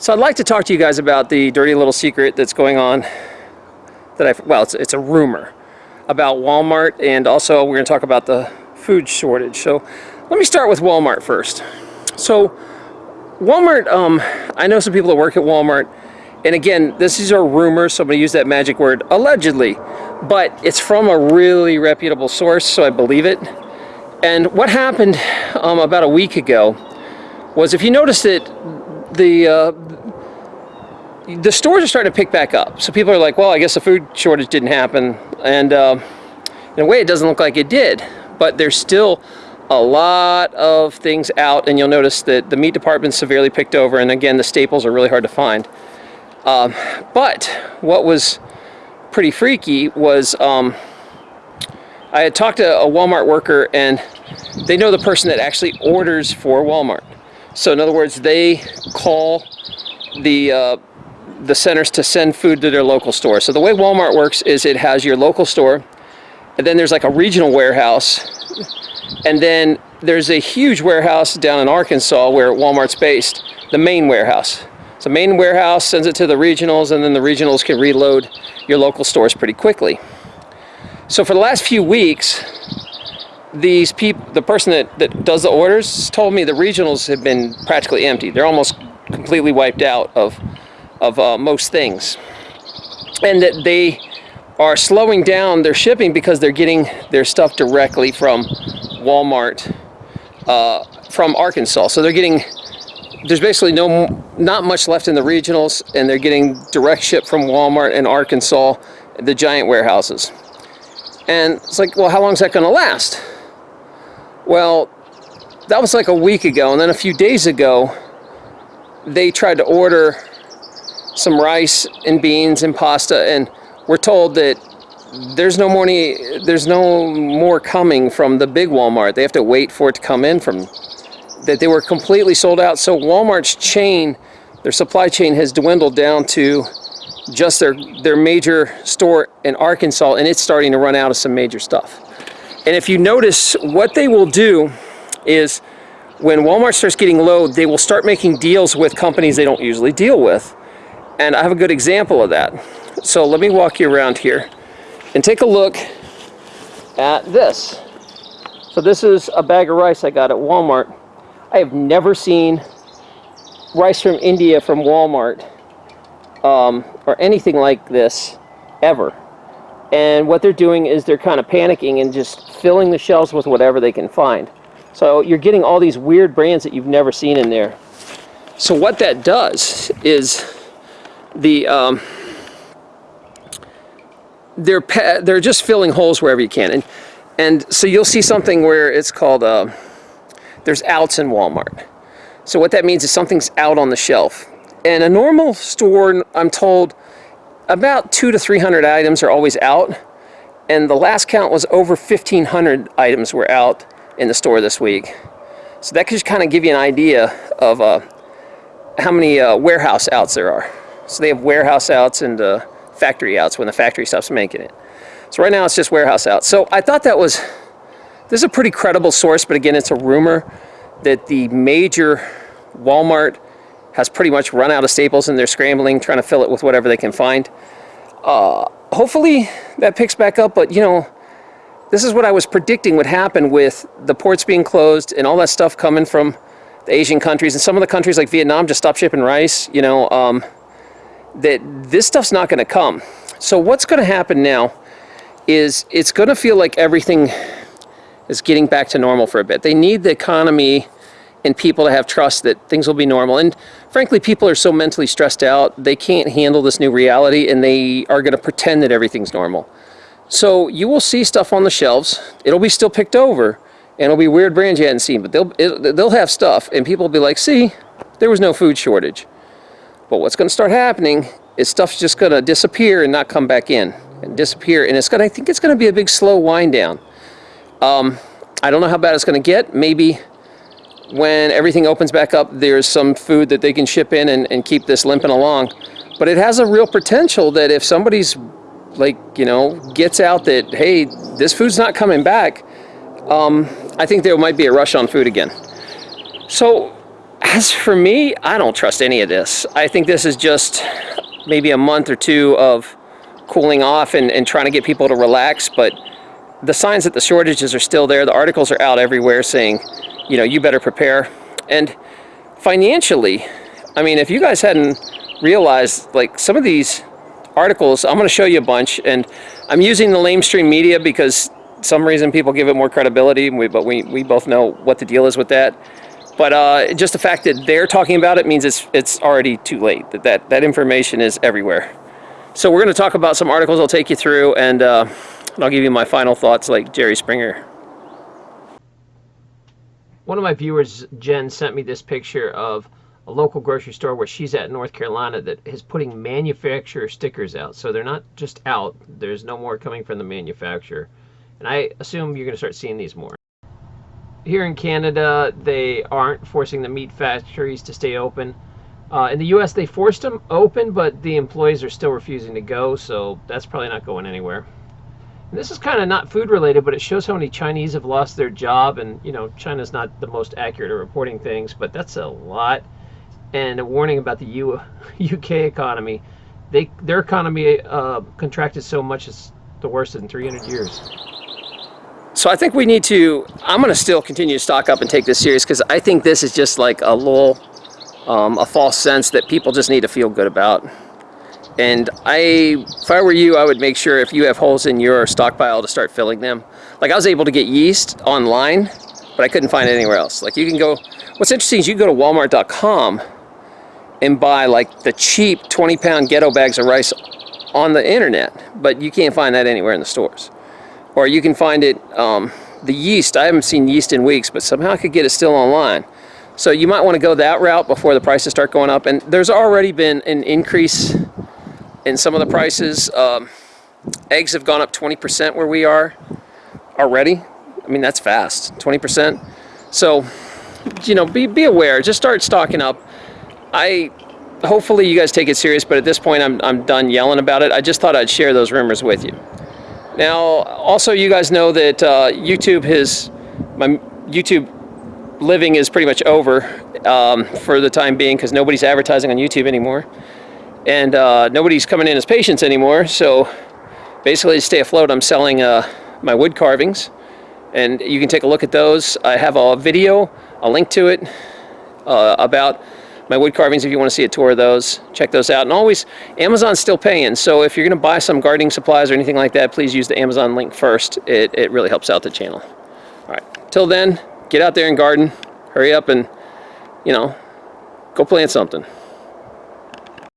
So I'd like to talk to you guys about the dirty little secret that's going on that I, well, it's, it's a rumor about Walmart and also we're to talk about the food shortage. So let me start with Walmart first. So Walmart, um, I know some people that work at Walmart and again, this is a rumor, so I'm to use that magic word, allegedly, but it's from a really reputable source, so I believe it. And what happened um, about a week ago was if you noticed it, the uh, the stores are starting to pick back up. So people are like, well, I guess the food shortage didn't happen. And uh, in a way, it doesn't look like it did. But there's still a lot of things out. And you'll notice that the meat department's severely picked over. And again, the staples are really hard to find. Um, but what was pretty freaky was um, I had talked to a Walmart worker and they know the person that actually orders for Walmart. So in other words, they call the uh, the centers to send food to their local store. So the way Walmart works is it has your local store, and then there's like a regional warehouse, and then there's a huge warehouse down in Arkansas where Walmart's based, the main warehouse. So main warehouse sends it to the regionals, and then the regionals can reload your local stores pretty quickly. So for the last few weeks, these people, the person that, that does the orders told me the regionals have been practically empty. They're almost completely wiped out of of uh, most things. And that they are slowing down their shipping because they're getting their stuff directly from Walmart uh, from Arkansas. So they're getting, there's basically no, not much left in the regionals and they're getting direct ship from Walmart and Arkansas, the giant warehouses. And it's like, well, how long is that going to last? Well, that was like a week ago. And then a few days ago, they tried to order some rice and beans and pasta and we're told that there's no more any, there's no more coming from the big Walmart. They have to wait for it to come in from that they were completely sold out. So Walmart's chain, their supply chain has dwindled down to just their their major store in Arkansas and it's starting to run out of some major stuff. And if you notice what they will do is when Walmart starts getting low, they will start making deals with companies they don't usually deal with. And I have a good example of that. So let me walk you around here and take a look at this. So this is a bag of rice I got at Walmart. I have never seen rice from India from Walmart um, or anything like this ever. And what they're doing is they're kind of panicking and just filling the shelves with whatever they can find. So you're getting all these weird brands that you've never seen in there. So what that does is the um, they're they're just filling holes wherever you can, and and so you'll see something where it's called uh, there's outs in Walmart. So what that means is something's out on the shelf. And a normal store, I'm told, about two to 300 items are always out. And the last count was over 1,500 items were out in the store this week. So that could just kind of give you an idea of uh, how many uh, warehouse outs there are. So they have warehouse outs and uh, factory outs when the factory stops making it. So right now it's just warehouse outs. So I thought that was, this is a pretty credible source, but again, it's a rumor that the major Walmart has pretty much run out of staples and they're scrambling, trying to fill it with whatever they can find. Uh, hopefully that picks back up, but you know, this is what I was predicting would happen with the ports being closed and all that stuff coming from the Asian countries and some of the countries like Vietnam just stopped shipping rice, you know, um, that this stuff's not going to come. So what's going to happen now is it's going to feel like everything is getting back to normal for a bit. They need the economy and people to have trust that things will be normal. And frankly, people are so mentally stressed out, they can't handle this new reality and they are going to pretend that everything's normal. So you will see stuff on the shelves. It'll be still picked over and it'll be weird brands you hadn't seen, but they'll, it, they'll have stuff and people will be like, see, there was no food shortage. But what's going to start happening is stuff's just going to disappear and not come back in and disappear. And it's going to, I think it's going to be a big slow wind down. Um, I don't know how bad it's going to get. Maybe when everything opens back up, there's some food that they can ship in and, and keep this limping along. But it has a real potential that if somebody's like, you know, gets out that, hey, this food's not coming back, um, I think there might be a rush on food again. So As for me, I don't trust any of this. I think this is just maybe a month or two of cooling off and, and trying to get people to relax, but the signs that the shortages are still there. The articles are out everywhere saying, you know, you better prepare. And financially, I mean, if you guys hadn't realized, like some of these articles, I'm going to show you a bunch, and I'm using the lamestream media because some reason people give it more credibility, but we, we both know what the deal is with that. But uh, just the fact that they're talking about it means it's, it's already too late, that, that that information is everywhere. So we're going to talk about some articles I'll take you through, and, uh, and I'll give you my final thoughts like Jerry Springer. One of my viewers, Jen, sent me this picture of a local grocery store where she's at in North Carolina that is putting manufacturer stickers out. So they're not just out, there's no more coming from the manufacturer. And I assume you're going to start seeing these more. Here in Canada, they aren't forcing the meat factories to stay open. Uh, in the U.S., they forced them open, but the employees are still refusing to go, so that's probably not going anywhere. This is kind of not food related, but it shows how many Chinese have lost their job. And, you know, China's not the most accurate at reporting things, but that's a lot. And a warning about the U UK economy. They, their economy uh, contracted so much it's the worst in 300 years. So I think we need to, I'm going to still continue to stock up and take this serious because I think this is just like a little, um, a false sense that people just need to feel good about. And I, if I were you, I would make sure if you have holes in your stockpile to start filling them. Like I was able to get yeast online, but I couldn't find it anywhere else. Like you can go, what's interesting is you can go to walmart.com and buy like the cheap 20 pound ghetto bags of rice on the internet, but you can't find that anywhere in the stores or you can find it, um, the yeast, I haven't seen yeast in weeks, but somehow I could get it still online. So you might want to go that route before the prices start going up. And there's already been an increase in some of the prices. Um, eggs have gone up 20% where we are already. I mean, that's fast, 20%. So, you know, be, be aware, just start stocking up. I, hopefully you guys take it serious, but at this point I'm, I'm done yelling about it. I just thought I'd share those rumors with you. Now, also you guys know that uh, YouTube has, my YouTube living is pretty much over um, for the time being because nobody's advertising on YouTube anymore. And uh, nobody's coming in as patients anymore. So basically to stay afloat, I'm selling uh, my wood carvings. And you can take a look at those. I have a video, a link to it uh, about my wood carvings if you want to see a tour of those. Check those out. And always, Amazon's still paying. So if you're going to buy some gardening supplies or anything like that, please use the Amazon link first. It, it really helps out the channel. All right. Till then, get out there and garden. Hurry up and, you know, go plant something.